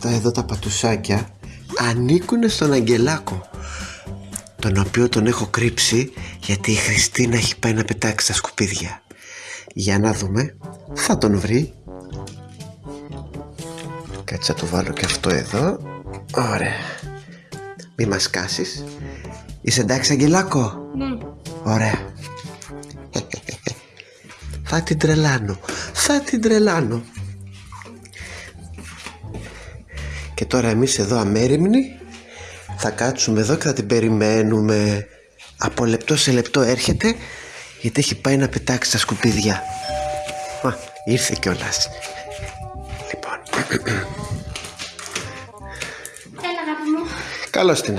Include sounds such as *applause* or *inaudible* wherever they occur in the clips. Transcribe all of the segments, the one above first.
Αυτά εδώ τα πατουσάκια ανήκουν στον Αγγελάκο τον οποίο τον έχω κρύψει γιατί η Χριστίνα έχει πάει να πετάξει τα σκουπίδια. Για να δούμε θα τον βρει. Κάτσε να το βάλω και αυτό εδώ. Ωραία. Μη μας κάσεις. Είσαι εντάξει Αγγελάκο; Ναι. ωραία. *laughs* Θα την τρελάνω. Θα την τρελάνω και τώρα εμείς εδώ αμέριμνοι θα κάτσουμε εδώ και θα την περιμένουμε. Από λεπτό σε λεπτό έρχεται γιατί έχει πάει να πετάξει τα σκουπίδια. Α, ήρθε κιόλας. Λοιπόν. Έλα, αγάπη μου. καλώς την.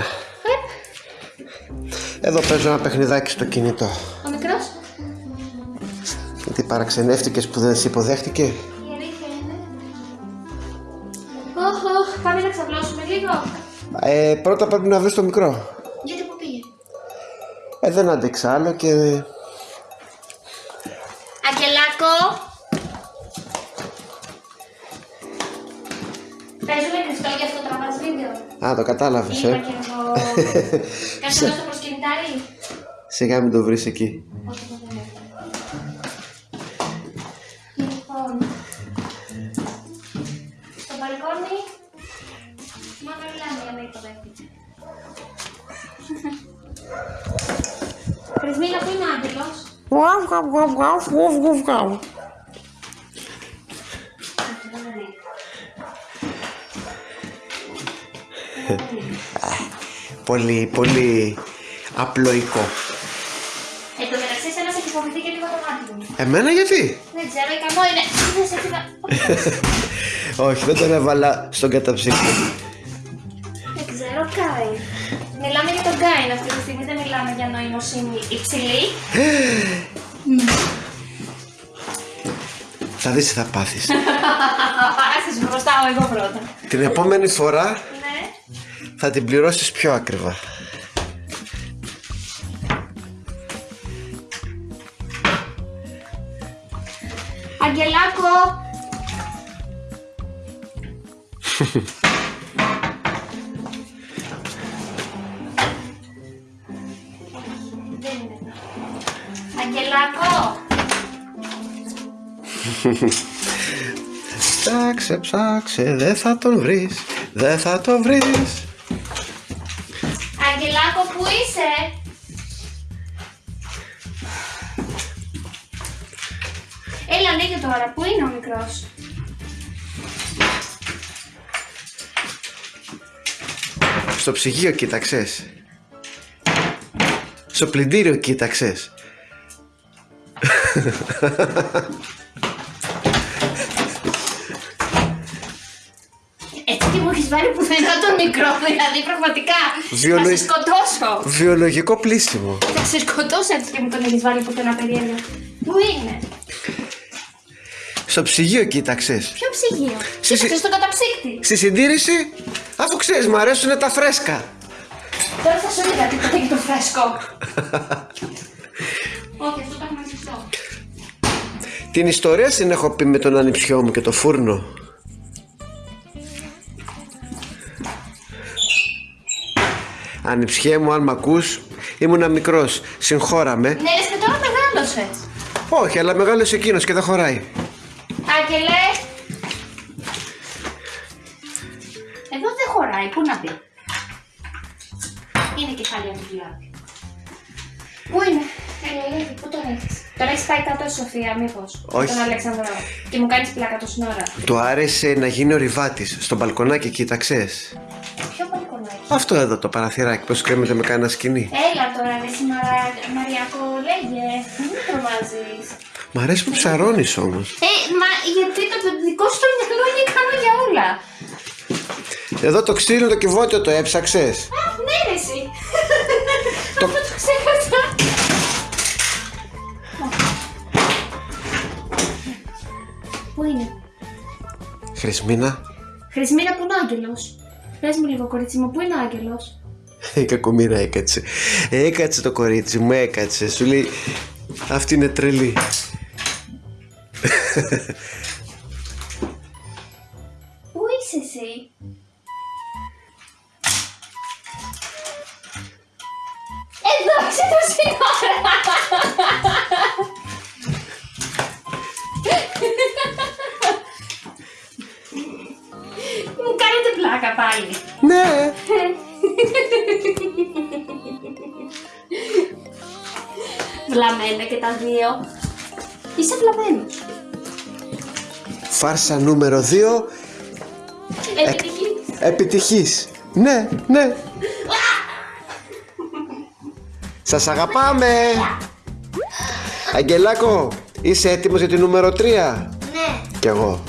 Εδώ παίζω ένα παιχνιδάκι στο κινητό. Ο μικρός. γιατί παραξενεύτηκες που δεν σε υποδέχτηκε. Η αλήθεια είναι. Όχ, όχ, πάμε να ξαπλώσουμε λίγο. ε, πρώτα πρέπει να βρεις το μικρό Γιατί που πήγε. ε, δεν άντεξα άλλο και Ακελάκο. Παίζουμε κρυφτό για αυτό το τραβάς βίντεο. Α, το κατάλαβες, Είπα ε. και εγώ. Κάτσε εδώ στο προσκυνητάρι. Σιγά μην το βρεις εκεί. Όχι, μιλάμε για να υποδέχτηκε. Πρεσμίνα, πού είναι ο άγγελος; Πολύ, πολύ απλοϊκό. Εν τω μεταξύ, εσένας έχει φοβηθεί και λίγο το μάτι μου. Εμένα γιατί; Δεν ξέρω, ικανό είναι. Δεν σε *laughs* έφυγα. Όχι, δεν τον έβαλα στον καταψύχτη. Δεν ξέρω, Γκάιν. Μιλάμε για τον Γκάιν αυτή τη στιγμή, δεν μιλάμε για νοημοσύνη υψηλή. Θα δεις τι θα πάθεις. Άσε σου μπροστάω εγώ πρώτα. Την επόμενη φορά Ναι. θα την πληρώσεις πιο ακριβά. Αγγελάκο! *laughs* Ψάξε, ψάξε, δεν θα τον βρεις, δεν θα τον βρεις. Αγγελάκο, πού είσαι; Έλα, λίγε τώρα. Πού είναι ο μικρός; Στο ψυγείο κοίταξες. Στο πλυντήριο κοίταξες. Έτσι τι μου έχεις βάλει πουθενά τον μικρό, *laughs* δηλαδή πραγματικά. Βιολογ- Θα σε σκοτώσω. Βιολογικό πλήσιμο. Θα σε σκοτώσω έτσι και μου τον έχεις βάλει πουθενά περίεργα. Πού είναι; Στο ψυγείο κοίταξες. Ποιο ψυγείο; Συ- Κοίταξες στον καταψύκτη. Στη συντήρηση, αφού ξέρεις, μου αρέσουν τα φρέσκα. Τώρα θα σου είδα τίποτα για το φρέσκο. *laughs* Όχι, αυτό το έχουμε κλειστό. Την ιστορία την έχω πει με τον ανιψιό μου και το φούρνο. Ανιψιέ μου, αν μ' ακούς, ήμουνα μικρός, συγχώραμε. Ναι, λες και τώρα μεγάλωσε. Όχι, αλλά μεγάλος εκείνος και δεν χωράει. Άγγελε! Εδώ δεν χωράει, πού να μπει; Είναι κεφάλια του δουλάπη. Πού είναι, Έλα, Ελένη, πού τον έχεις; Τον έχεις πάει κάτω στη Σοφία, μήπως. Όχι. Τον Αλέξανδρο. Και μου κάνεις πλάκα το σύνορα. Του άρεσε να γίνει ο ριβάτης στο μπαλκονάκι, κοίταξες. Ποιο μπαλκονάκι. Αυτό εδώ το παραθυράκι, πως κρέμεται με κανένα σκηνή. Έλα τώρα, ρε εσύ Μαρα... Μαριακό, λέγε. Μην με τρομάζεις. Μ' αρέσει που ψαρώνεις όμως. Ε, μα γιατί το δικό σου το μυαλό είναι ικανό για όλα. Εδώ το ξύλο το κυβότιο το έψαξες. Α, ναι ρε εσύ. Αυτό το ξέχασα. Πού είναι; Χρυσμίνα, Χρυσμίνα, πού είναι ο Άγγελος. Πες μου λίγο κορίτσι μου, πού είναι ο Άγγελος; ε, Η έκατσε. Έκατσε το κορίτσι μου, έκατσε. Σου λέει, αυτή είναι τρελή. Πού είσαι εσύ; Εδώ, το σύνορα! Πλάκα πάλι. Ναι. Βλαμμένα και τα δύο. Είσαι βλαμμένος. Φάρσα νούμερο 2. Επιτυχής. Επιτυχής. Ναι, ναι. Σας αγαπάμε. Αγγελάκο, είσαι έτοιμος για τη νούμερο 3. Ναι. Κι εγώ.